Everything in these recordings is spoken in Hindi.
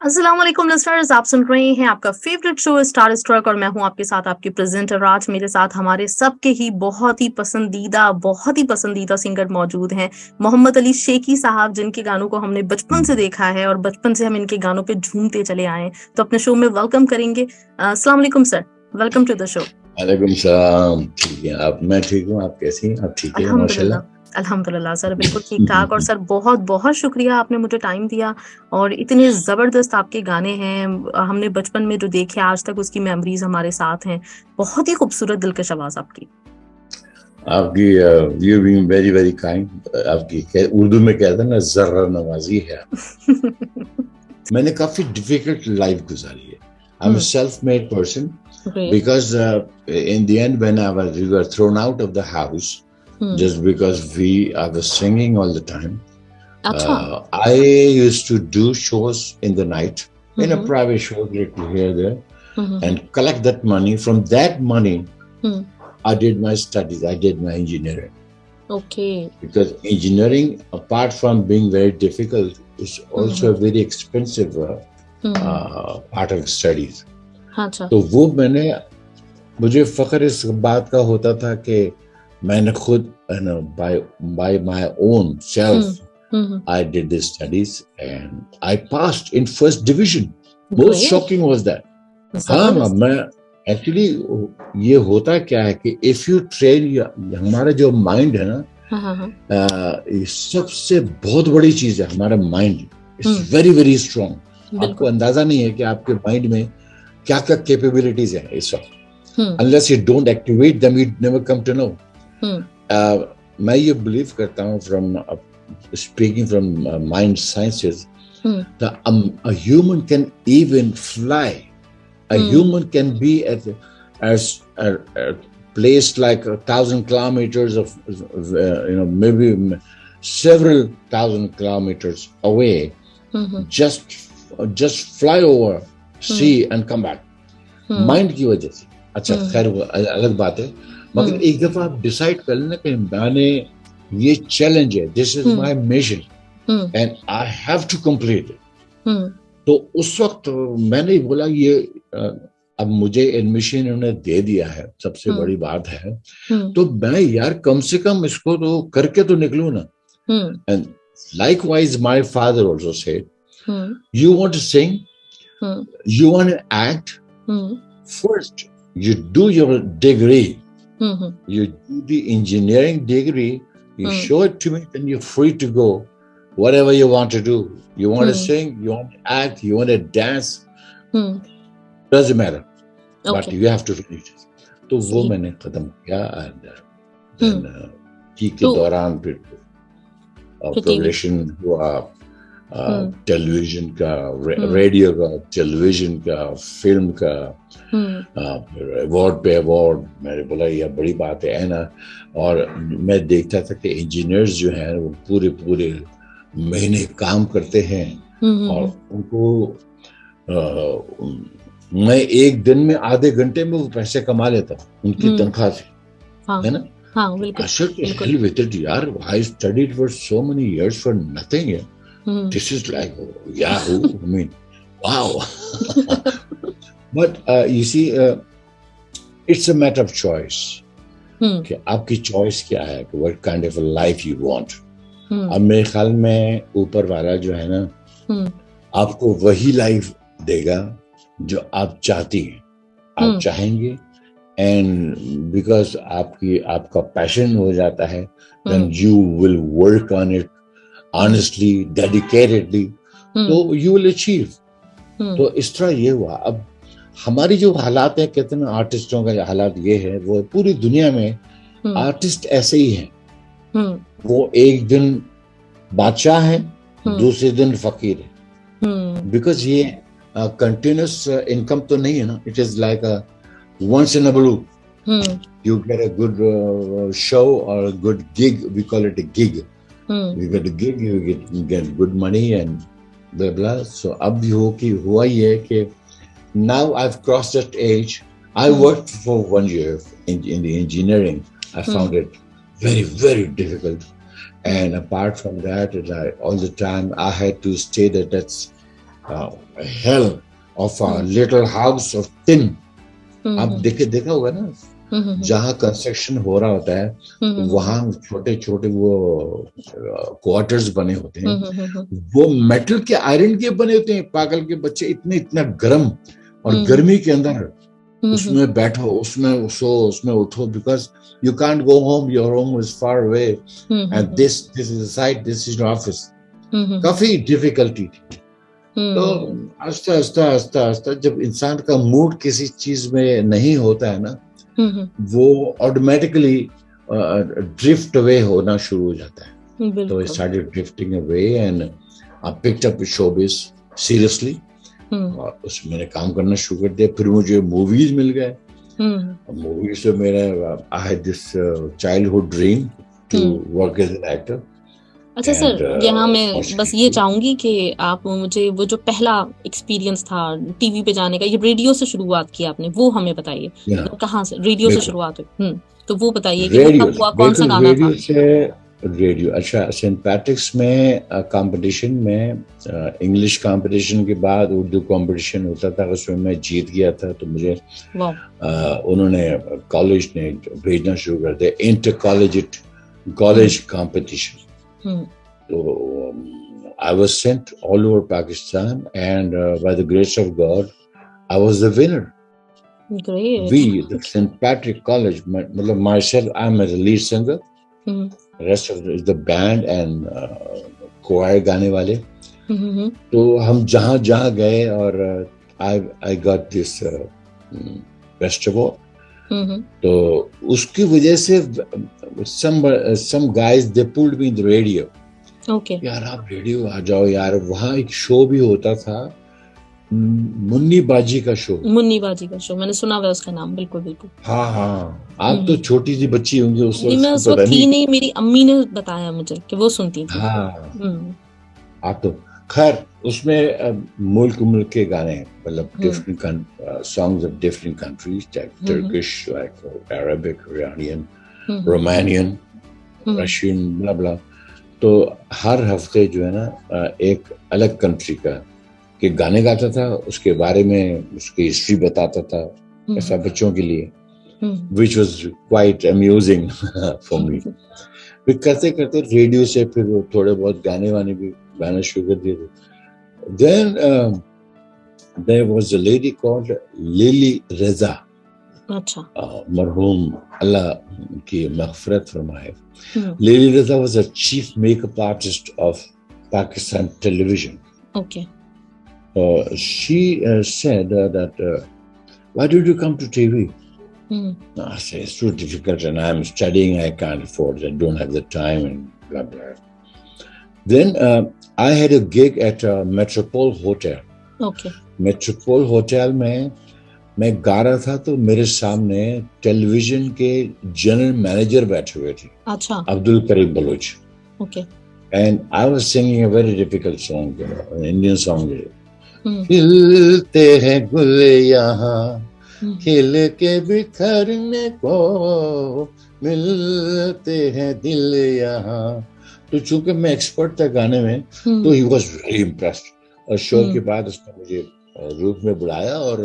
अस्सलाम वालेकुम आप सुन रहे हैं आपका फेवरेट शो स्टार स्ट्रक और मैं हूँ आपके साथ आपकी प्रेजेंटर आज मेरे साथ हमारे सबके ही बहुत ही पसंदीदा बहुत ही पसंदीदा सिंगर मौजूद हैं मोहम्मद अली शेखी साहब जिनके गानों को हमने बचपन से देखा है और बचपन से हम इनके गानों पे झूमते चले आए तो अपने शो में वेलकम करेंगे। वालेकुम sir welcome to the show वालेकुम सलाम। ठीक है आप मैं ठीक हूँ आप कैसी आप ठीक है? माशाल्लाह। अल्हम्दुलिल्लाह सर बिल्कुल ठीक ठाक और सर बहुत बहुत शुक्रिया आपने मुझे टाइम दिया और इतने ज़बरदस्त आपके गाने हैं। हमने बचपन में जो देखे आज तक उसकी मेमोरीज हमारे साथ हैं। बहुत ही खूबसूरत दिलकश आवाज़ आपकी। आपकी you being very very kind आपकी उर्दू में कहते हैं ना जर्रा नवाजी है मैंने काफ़ी डिफ़िकल्ट लाइफ गुजारी है। I am self made person because in the end when I was we were thrown out of the house hmm. just because we I was singing all the time. Uh, I used to do shows in the night mm-hmm. in a mm-hmm. private show here there mm-hmm. and collect that money. From that money, mm. I did my studies. I did my engineering. Okay. Because engineering, apart from being very difficult, is also mm-hmm. a very expensive uh, mm-hmm. uh, part of studies. तो वो मैंने मुझे फख्र इस बात का होता था कि मैंने खुद by by my own self mm-hmm. I did the studies and I passed in first division. Most shocking was that. हाँ मैं एक्चुअली ये होता क्या है कि इफ़ यू ट्रेन हमारा जो माइंड है ना हाँ, हाँ, हाँ. सबसे बहुत बड़ी चीज़ है हमारा mind it's very very strong आपको अंदाज़ा नहीं है कि आपके माइंड में क्या क्या कैपेबिलिटीज है इस वक्त। Unless you don't activate them you never come to know मैं ये बिलीव करता हूँ from speaking from mind sciences that um, a human can even fly. A mm. human can be at as a, a place like a thousand kilometers of uh, you know maybe several thousand kilometers away. Mm-hmm. Just just fly over, see mm. and come back. Mind की वजह से अच्छा खैर अलग बात है मगर हम्म। एक दफ़ा आप डिसाइड कर लेना कि मैंने ये चैलेंज है this is my mission and I have to complete it तो उस वक्त मैंने बोला ये अब मुझे एडमिशन इन्होंने दे दिया है सबसे हम्म। बड़ी बात है। हम्म। तो मैं यार कम से कम इसको तो करके तो निकलू ना। And likewise my father also say you want sing you want act first you do your degree Mm-hmm. You do the engineering degree, you mm. show it to me, then you're free to go. Whatever you want to do. You want mm. to sing, you want to act, you want to dance. Mm. Doesn't matter. Okay. But you have to finish it. तो वो मैंने खत्म किया एंड देन की के दौरान फिर प्रोग्रेशन हुआ टेलीविज़न का रेडियो का टेलीविज़न का फ़िल्म का अवार्ड पे अवार्ड मैंने बोला यह बड़ी बात है ना? और मैं देखता था कि इंजीनियर्स जो हैं वो पूरे पूरे महीने काम करते हैं और उनको आ, मैं एक दिन में आधे घंटे में वो पैसे कमा लेता उनकी तनख्वाह से हाँ, है ना? हाँ, बिल्कुल, यार I studied for so many years for nothing Mm. This is like Yahoo. I mean, wow. but uh, you see, uh, it's a matter of choice. Hmm. कि आपकी चॉइस क्या है कि what kind of life you want अब मेरे ख्याल में ऊपर वाला जो है ना hmm. आपको वही लाइफ देगा जो आप चाहती हैं आप hmm. चाहेंगे एंड बिकॉज़ आपकी आपका पैशन हो जाता है then you will work on it honestly dedicatedly तो यू विल अचीव तो इस तरह ये हुआ। अब हमारी जो हालात है कहते हैं आर्टिस्टों का हालात ये है वो पूरी दुनिया में आर्टिस्ट hmm. ऐसे ही हैं। hmm. वो एक दिन बादशाह है hmm. दूसरे दिन फकीर है। बिकॉज़ ये कंटिन्यूस इनकम तो नहीं है ना। It is like once in a blue you get a good uh, show or a good gig we call it a gig. Hmm. You get a gig, you get, you get good money and blah blah. So अब हो कि हुआ ये कि now I've crossed that age. I hmm. worked for one year in, in the engineering. I hmm. found it very very difficult. And apart from that, I, all the time I had to stay that that's hell of a little house of tin आप देखे देखा होगा ना जहाँ कंस्ट्रक्शन हो रहा होता है वहाँ छोटे छोटे वो क्वार्टर्स बने होते हैं। वो मेटल के आयरन के बने होते हैं पागल के बच्चे इतने इतना गर्म और गर्मी के अंदर उसमें बैठो उसमें सो उसमें उठो because you can't go home your home is far away and this this is side this is office काफ़ी डिफिकल्टी थी। तो आस्ता आस्ता आस्ता आस्ता जब इंसान का मूड किसी चीज़ में नहीं होता है ना वो ऑटोमेटिकली ड्रिफ्ट अवे होना शुरू हो जाता है। तो I started drifting away and I picked up showbiz seriously और उसमें मैंने काम करना शुरू कर दिया। फिर मुझे मूवीज़ मिल गए। मूवीज़ से मेरा I had this childhood dream to work as an actor अच्छा सर uh, यहाँ मैं बस ये चाहूँगी कि आप मुझे वो जो पहला एक्सपीरियंस था टीवी पे जाने का ये रेडियो से शुरुआत की आपने वो हमें बताइए। मतलब कहाँ से रेडियो से शुरुआत हुई? हम्म, तो वो बताइए कि मतलब कौन सा गाना था? रेडियो अच्छा सेंट पैट्रिक्स में कंपटीशन में इंग्लिश कंपटीशन के बाद उर्दू कंपटीशन होता था उसमें मैं जीत गया था तो मुझे आ, उन्होंने कॉलेज ने भेजना शुरू कर दिया inter college college competition So um, I was sent all over Pakistan, and uh, by the grace of God, I was the winner. Great. We, the St. Patrick College, my, myself, I'm as a lead singer. Mm-hmm. The rest of the, the band and uh, choir गाने वाले mm-hmm. तो हम जहाँ जहाँ गए और I I got this best award तो उसकी वजह से some guys they pulled me in the radio okay okay. यार आप रेडियो आ जाओ यार वहाँ एक शो भी होता था मुन्नी बाजी का शो मुन्नी बाजी का शो मैंने सुना हुआ उसका नाम बिल्कुल बिल्कुल। हाँ हाँ। आप तो छोटी सी बच्ची होंगी उस वक्त मैं उस वक्त थी नहीं मेरी अम्मी ने बताया मुझे कि वो सुनती थी। हाँ। आप तो खैर उसमें मुल्क मुल्क के गाने मतलब different songs of different countries Turkish like Arabic Iranian Romanian Russian blah blah तो हर हफ़्ते जो है ना एक अलग कंट्री का के गाने गाता था उसके बारे में उसकी हिस्ट्री बताता था ऐसा बच्चों के लिए which was quite amusing for me फिर करते करते रेडियो से फिर थोड़े बहुत गाने वाने भी Bana Sugar did it. Then um, there was a lady called Lily Reza. Achha. Uh, marhum Allah ki maghfirat farmaye. Hmm. Lily Reza was a chief makeup artist of Pakistan television. Okay. Uh, she uh, said uh, that, uh, why did you come to TV? Hmm. I said, it's too difficult and I'm studying, I can't afford it, I don't have the time and blah, blah. Then uh, I had a gig at a Metropole Hotel. Okay. Metropole Hotel में मैं गा रहा था तो मेरे सामने टेलीविज़न के जनरल मैनेजर बैठे हुए थे। अच्छा। Abdul Karim Baloch. Okay and I was singing a very difficult song Indian song खिलते हैं गुल यहाँ हम्म। खिल के बिखरने को मिलते हैं दिल यहाँ। तो चूँकि मैं एक्सपर्ट था गाने में हम्म। तो ही वॉज़ वेरी इम्प्रेस्ड और शो के बाद उसने मुझे रूप में बुलाया और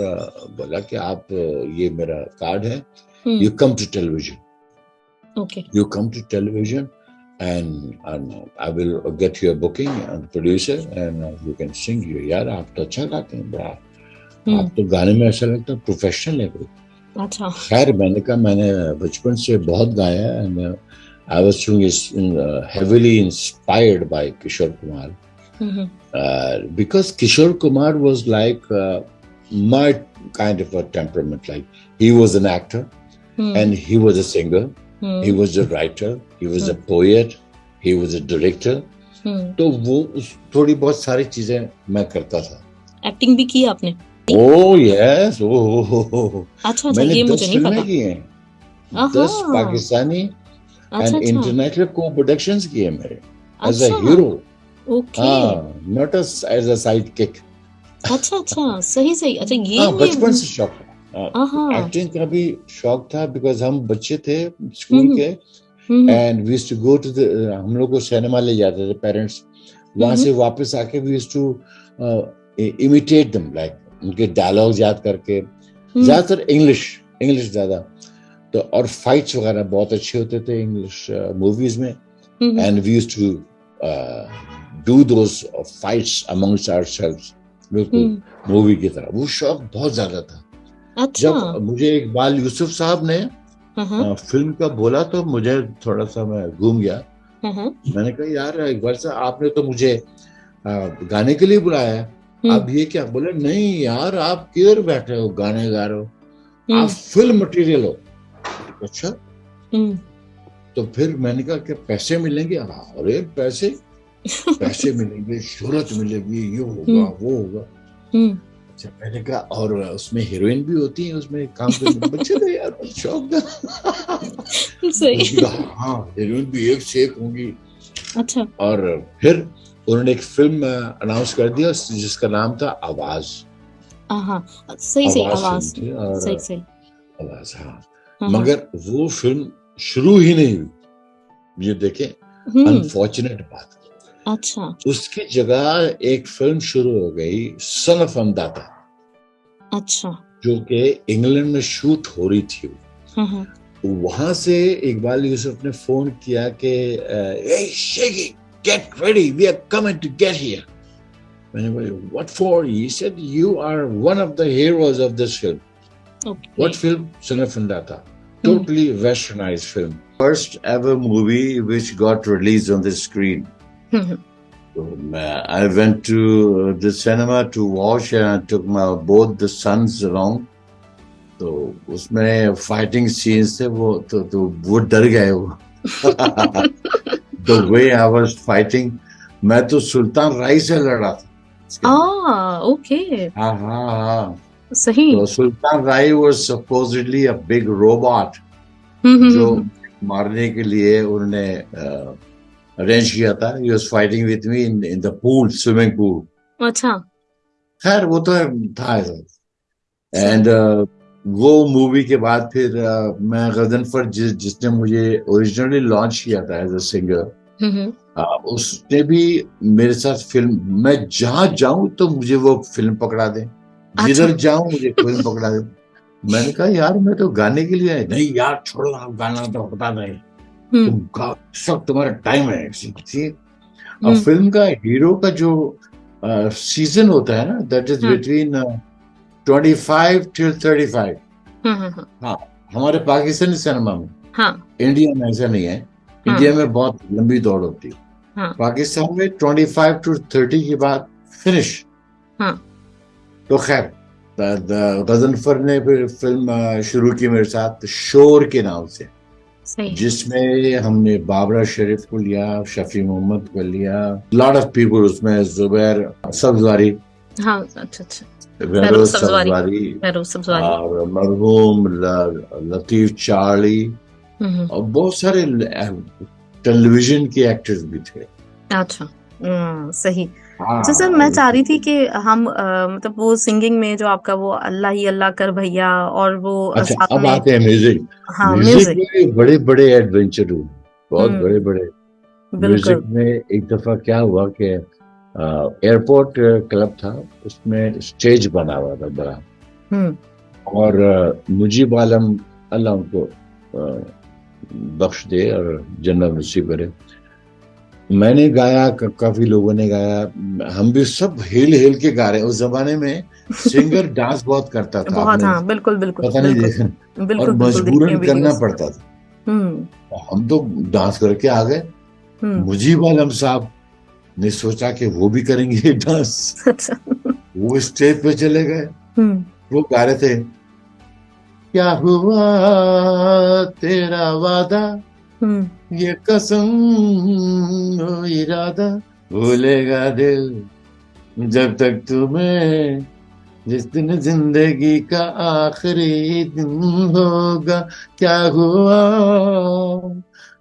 बोला कि आप ये मेरा कार्ड है। You come to television you come to television and, and I will get you a booking and producer and uh, you can sing you यार आप तो अच्छा गाते हैं बड़ा। आप तो गाने में ऐसा लगता है प्रोफेशनल है कोई। अच्छा। खैर मैंने कहा मैंने बचपन से बहुत गाया and I was heavily inspired by Kishore Kumar Mm-hmm. Uh, because Kishore Kumar was like uh, my kind of a temperament. Like he was an actor, mm. and he was a singer, mm. he was a writer, he was mm. a poet, he was a director. तो वो थोड़ी बहुत सारी चीज़ें मैं करता था एक्टिंग भी की आपने ओ यस ओ अच्छा अच्छा ये मुझे नहीं पता किए हैं दस पाकिस्तानी एंड इंटरनेशनल को प्रोडक्शंस किए मेरे as a hero not as a sidekick अच्छा अच्छा सही सही। अच्छा ये हाँ, बचपन से शौक एक्टिंग का भी शौक था बिकॉज़ हम बच्चे थे स्कूल हम्म, के। And we to go to हम लोग को सिनेमा ले जाते थे पेरेंट्स वहाँ से वापस आके we to imitate them like उनके डायलॉग याद करके। हम्म। ज़्यादातर इंग्लिश इंग्लिश ज़्यादा। तो और फाइट्स वगैरह बहुत अच्छे होते थे इंग्लिश मूवीज़ uh, में। And we used to do those fights amongst ourselves बिल्कुल मूवी की तरह। वो शौक बहुत ज़्यादा था। अच्छा। जब मुझे इकबाल यूसुफ साहब ने फ़िल्म का बोला तो मुझे थोड़ा सा मैं घूम गया। मैंने कहा यार इकबाल साहब आपने तो मुझे गाने के लिए बुलाया हम्म। आप ये क्या बोले? नहीं यार आप किधर बैठे हो? गाने गा रहे हो। आप हम्म। फ़िल्म मटेरियल हो। अच्छा हम्म। तो फिर मैंने कहा कि पैसे मिलेंगे? अरे पैसे। पैसे मिलेंगे शोहरत मिलेगी ये होगा वो होगा। अच्छा मैंने कहा और उसमें हीरोइन भी होती है उसमें काम करने बच्चे तो यार शौक था। सही। हाँ हीरोइन भी एक से एक होंगी। अच्छा। और फिर उन्होंने एक फ़िल्म अनाउंस कर दिया जिसका नाम था आवाज़। सही सही आवाज़ सही सही। आवाज़ हाँ, हाँ। मगर वो फ़िल्म शुरू ही नहीं हुई। ये देखें अनफॉर्चुनेट हम्म। बात। अच्छा। उसकी जगह एक फ़िल्म शुरू हो गई सन ऑफ़ अंदाता अच्छा। जो कि इंग्लैंड में शूट हो रही थी। हाँ, हाँ। वहाँ से इकबाल यूसुफ ने फ़ोन किया कि get ready we are coming to get here मैंने बोला what for he said you are one of the heroes of this film what film son of Anndata totally westernized film first ever movie which got released on the screen so, I went to the cinema to watch and I took my both the sons along. तो उसमें फाइटिंग सीन्स थे वो तो तो वो डर गए वो the way I was fighting मैं तो सुल्तान राय से लड़ा था आ ओके हाँ हाँ हाँ सही। तो Sultan Rai was supposedly a big robot जो मारने के लिए उन्होंने अरेंज किया था। He was fighting with me in in the pool swimming pool अच्छा। खैर वो तो था एंड uh, वो मूवी के बाद फिर uh, मैं गजनफर जिस जिसने मुझे ओरिजिनली लॉन्च किया था एज अ सिंगर उसने भी मेरे साथ फ़िल्म मैं जहाँ जाऊँ तो मुझे वो फ़िल्म पकड़ा दे। जिधर जाऊँ मुझे फ़िल्म पकड़ा दे। मैंने कहा यार मैं तो गाने के लिए नहीं यार छोड़ो आप गाना तो बता दें। तो सब तुम्हारा टाइम है अब हम्म। फ़िल्म का हीरो का जो सीज़न होता है ना that is between twenty five till thirty five हाँ हमारे पाकिस्तानी सिनेमा में। हाँ। इंडिया में ऐसा नहीं है। हाँ, इंडिया में बहुत लंबी दौड़ होती है। हाँ, पाकिस्तान में ट्वेंटी फाइव टू थर्टी के बाद फिनिश हाँ, तो खैर गजनफर ने फिर फ़िल्म शुरू की मेरे साथ शोर के नाम से। जिसमें हमने बाबरा शरीफ को लिया शफी मोहम्मद को लिया लॉट ऑफ़ पीपल उसमें जुबैर सब्जवारी हाँ अच्छा अच्छा। और मरहूम लतीफ चार्ली। हम्म। और बहुत सारे टेलीविज़न के एक्टर्स भी थे। अच्छा। हम्म, सही। तो सर मैं चाह रही थी कि हम मतलब वो सिंगिंग में जो आपका वो अल्लाह ही अल्लाह कर भैया और वो अच्छा, अब आते हैं म्यूज़िक। हाँ म्यूज़िक में बड़े बड़े एडवेंचर हुए बहुत हम्म। बड़े बड़े म्यूज़िक में एक दफ़ा क्या हुआ कि एयरपोर्ट क्लब था उसमें स्टेज बना हुआ था बड़ा। हम्म। और मुजीब आलम अल्लाह उनको बख्श दे और जन्नत नसीब करे। मैंने गाया काफ़ी लोगों ने गाया हम भी सब हिल हिल के गा रहे उस जमाने में सिंगर डांस बहुत करता था बहुत हाँ, बिल्कुल बिल्कुल पता नहीं देखा और मजबूरन करना पड़ता था हम्म। हम तो डांस करके आ गए हम्म। मुजीब आलम साहब ने सोचा कि वो भी करेंगे डांस अच्छा। वो स्टेज पे चले गए हम्म। वो गा रहे थे क्या हुआ तेरा वादा। ये कसम हो इरादा भूलेगा दिल जब तक तुम्हें जिस दिन ज़िंदगी का आखिरी दिन होगा क्या हुआ?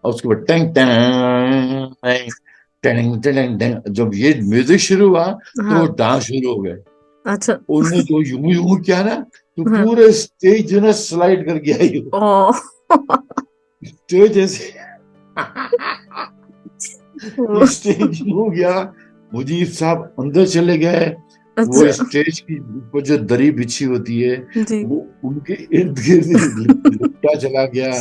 और उसके बाद Tang Tang Tang Tang Tang जब ये म्यूज़िक शुरू हुआ तो हाँ। डांस शुरू हो गए। अच्छा। उन्होंने तो यूँ यूँ किया ना तो हाँ। पूरे स्टेज जो ना स्लाइड कर गया ऐसे स्टेज हो गया मुजीब साहब अंदर चले गए अच्छा। वो स्टेज की ऊपर जो दरी बिछी होती है वो उनके इर्द गिर्द लुटा चला गया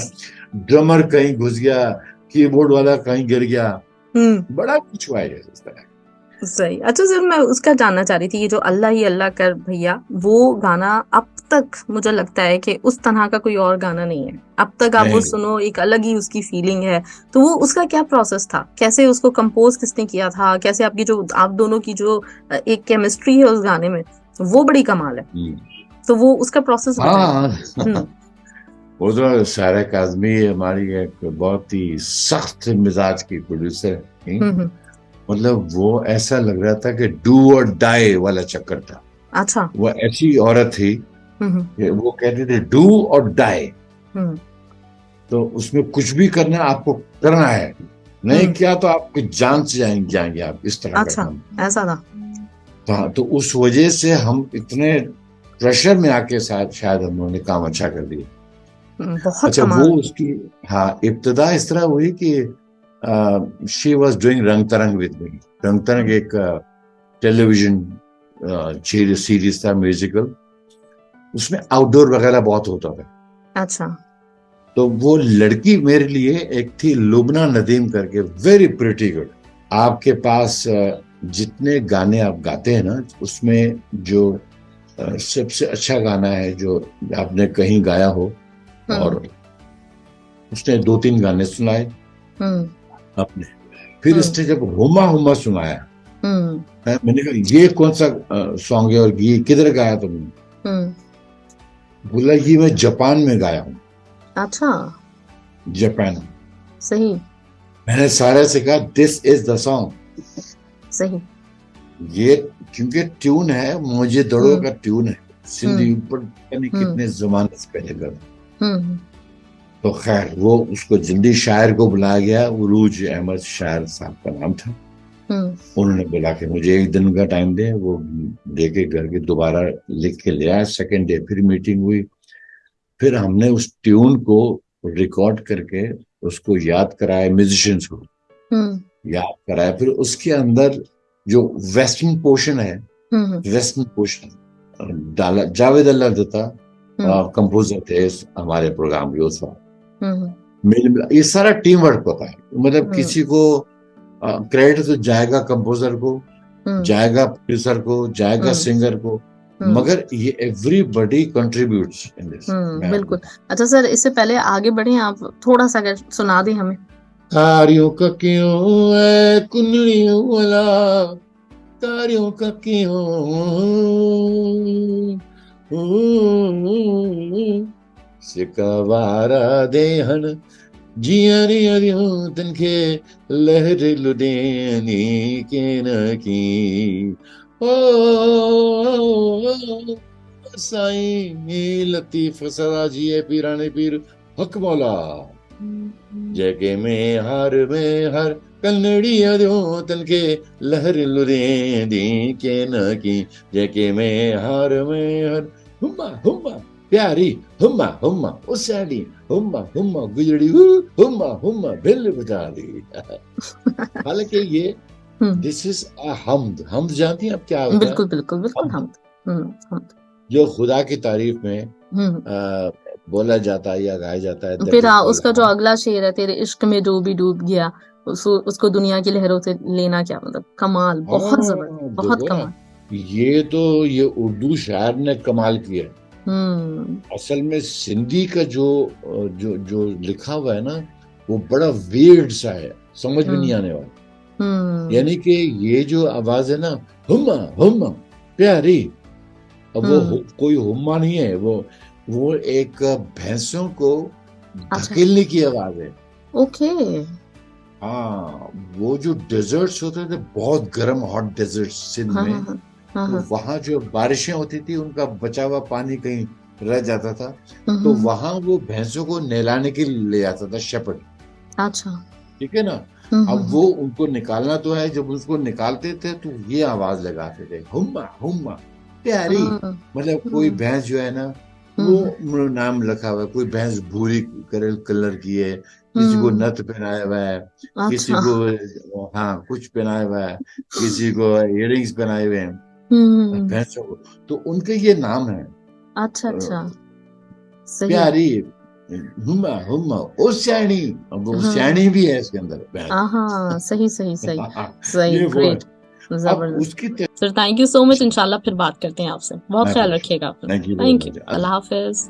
ड्रमर कहीं घुस गया कीबोर्ड वाला कहीं गिर गया। बड़ा कुछ हुआ है सही। अच्छा सर मैं उसका जानना चाह रही थी ये जो अल्लाह ही अल्लाह कर भैया वो गाना अब तक मुझे लगता है कि उस तरह का कोई और गाना नहीं है। अब तक आप वो सुनो एक अलग ही उसकी फीलिंग है। तो वो उसका क्या प्रोसेस था? कैसे उसको कंपोज किसने किया था? कैसे आपकी जो आप दोनों की जो एक केमिस्ट्री है उस गाने में वो बड़ी कमाल है। हम्म। तो वो उसका प्रोसेस हाँ, हम्म। वो तो हमारी एक बहुत ही सख्त मिजाज की प्रोड्यूसर मतलब वो ऐसा लग रहा था कि डू और डाई वाला चक्कर था। अच्छा। वो ऐसी औरत थी कि वो कहते थे डू और डाई। तो उसमें कुछ भी करना आपको करना है। नहीं किया तो आपकी जान से जाएँगे जाएँगे आप इस तरह अच्छा ऐसा था। हाँ तो उस वजह से हम इतने प्रेशर में आके शायद शायद हम लोगों ने काम अच्छा कर दिया। बहुत अच्छा वो उसकी हाँ इब्तदा इस तरह हुई कि शी वॉज़ डूइंग रंग तरंग विद मी रंग तरंग एक टेलीविज़न सीरीज़ था म्यूजिकल उसमें आउटडोर वगैरह बहुत होता था। अच्छा। तो वो लड़की मेरे लिए एक थी लुबना नदीम करके वेरी प्रिटी गुड आपके पास जितने गाने आप गाते हैं ना उसमें जो सबसे अच्छा गाना है जो आपने कहीं गाया हो हम्म। और उसने दो तीन गाने सुनाए। अपने। फिर हम्म। इसने जब हुमा हुमा सुनाया हम्म। मैंने कहा ये कौन सा सॉन्ग है और ये किधर गाया तुमने? हम्म। बोला ये मैं जापान में गाया हूँ। अच्छा। जापान। सही। मैंने सारे से कहा दिस इज़ द सॉन्ग सही। ये क्योंकि ट्यून है मुझे दड़ो का ट्यून है। सिंधी ऊपर कितने जमाने से पहले कर तो खैर वो उसको जिंदी शायर को बुलाया गया उरूज अहमद शायर साहब का नाम था। हम्म। उन्होंने बोला कि मुझे एक दिन का टाइम दे वो दे के घर के दोबारा लिख के ले आया सेकेंड डे फिर मीटिंग हुई। फिर हमने उस ट्यून को रिकॉर्ड करके उसको याद कराया म्यूजिशियंस को। हम्म। याद कराया। फिर उसके अंदर जो वेस्टर्न पोर्शन है वेस्टर्न हम्म। पोर्शन डाला जावेद अल्लाह दत्ता कंपोजर थे हमारे प्रोग्राम के उस वक्त। हम्म। ये सारा टीम वर्क होता है। मतलब हम्म। किसी को क्रेडिट तो जाएगा कंपोजर को हम्म। जाएगा प्रोड्यूसर को जाएगा सिंगर को मगर ये एवरीबडी कंट्रीब्यूट्स इन दिस बिल्कुल। अच्छा सर इससे पहले आगे बढ़े आप थोड़ा सा अगर सुना दें हमें। तारियों का क्यों है कुंडलियों वाला? तारियों का क्यों? सिकवारा देहन जियरी अरियो तनखे लहर लुडेनी के न की। ओ, साईं लतीफ सदा जिए पीराने पीर, हक मौला। जगे में हर में हर, कन्नड़ी अरियो तनखे लहर लुरे दी के न की। जगे में हर में हर, हुम्मा हुम्मा। प्यारी हुम्मा हुम्मा उसाड़ी हुम्मा हुम्मा गुजड़ी हुम्मा हुम्मा बिल बजा दी हालाँकि ये दिस इज़ अ हमद हमद जानती हैं आप क्या होता बिल्कुल बिल्कुल बिल्कुल हमद जो खुदा की तारीफ़ में। आ, बोला जाता है या गाया जाता है फिर आ, उसका जो अगला शेर है तेरे इश्क में जो भी डूब गया उसको उसको दुनिया की लहरों से लेना क्या मतलब कमाल बहुत हाँ, ज़बरदस्त बहुत कमाल ये तो ये उर्दू शायर ने कमाल किया हम्म। असल में सिंधी का जो जो जो लिखा हुआ है ना वो बड़ा वेर्ड सा है। समझ में नहीं हम्म। आने वाला। हम्म। यानी कि ये जो आवाज़ है ना हुम्मा हुम्मा प्यारी। अब वो कोई हुम्मा नहीं है वो वो एक भैंसों को अच्छा। धकेलने की आवाज़ है। ओके। हाँ वो जो डेजर्ट्स होते थे बहुत गर्म हॉट डेजर्ट सिंध हाँ, में। हाँ, हाँ. हाँ, तो हाँ। वहाँ जो बारिशें होती थी उनका बचा हुआ पानी कहीं रह जाता था। हम्म, तो। वहाँ वो भैंसों को नहलाने के लिए ले जाता था शेपट अच्छा। ठीक है ना? अब वो उनको निकालना तो है जब उसको निकालते थे तो ये आवाज़ लगाते थे हुम्मा हुम्मा प्यारी। मतलब कोई भैंस जो है ना वो नाम लिखा हुआ है कोई भैंस भूरी कलर की है किसी को नथ पहनाया हुआ है किसी अच्छा। को हाँ कुछ पहनाया हुआ है किसी को इयरिंग्स पहनाए हुए हैं। भैंसों तो उनके ये नाम है। अच्छा अच्छा। प्यारी हुमा हुमा ओ अब वो हाँ। भी है इसके अंदर हाँ सही सही सही। सही ग्रेट उसकी sir thank you so much इंशाल्लाह फिर बात करते हैं आपसे। बहुत ख्याल रखिएगा थैंक यू अल्लाह हाफिज।